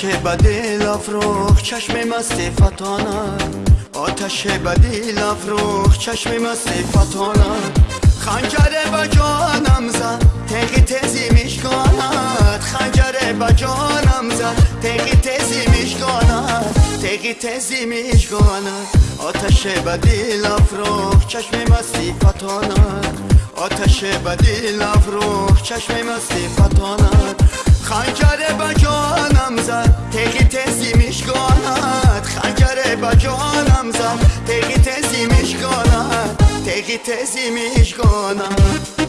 آتش بدل افروخ چشم مست فتانه آتش بدی لفروخ چشم مست فتانه خنجر با جانم زد تقی تزی میشکاند. خنجر با جانم زد تقی تزی میشکاند. تقی تزی میشکاند. آتش بدی لفروخ چشم مستی فتاند آتش بدی لفروخ چشم مستی فتاند جانم زد تقی تزی میشکاند تقی تزی میشکاند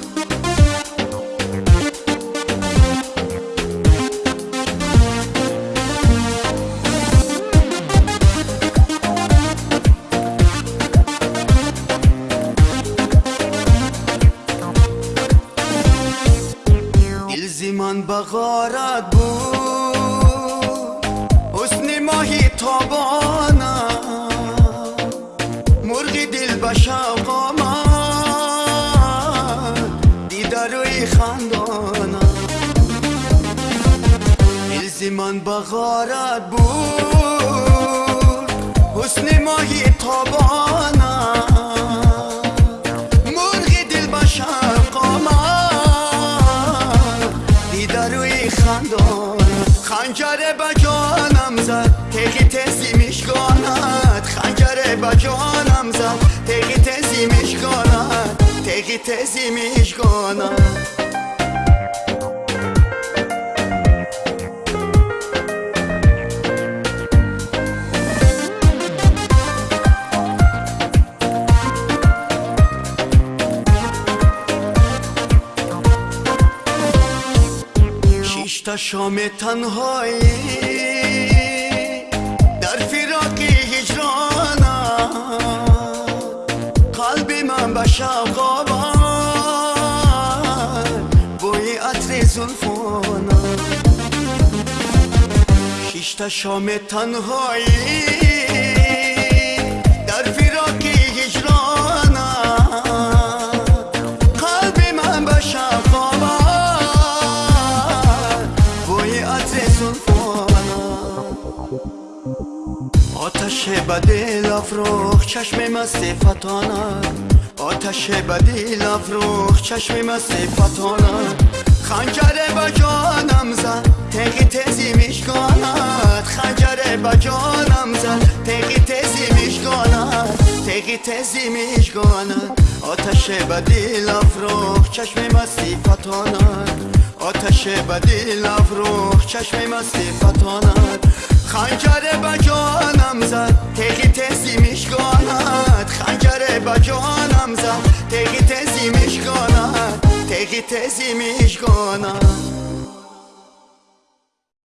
من بغارت بود. حسن ماهی تابانه من بغارت بود. حسن ماهی تابانه خنجر با جانم زد. تقی تزی میشکاند. خنجر با جانم زد. تقی تزی میشکاند. تقی تزی میشکاند. кишта шоми танҳоӣ. Дар фироқи ҳиҷрона қалби ман ба шавқ обад бӯи атри зулфона. Кишта шоми танҳоӣ. بدی افروخ چشم مست فتانه آتش بدی افروخ چشم مست فتانه خنجر با جانم زد تقی تزی میشکاند. خنجر با جانم زد تقی تزی میشکاند. تقی تزی میشکاند. آتش بدی افروخ چشم مستی فتانه آتش بدی افروخ چشم مستی فتانه خنجر تزی میشکاند تقی تزی میشکاند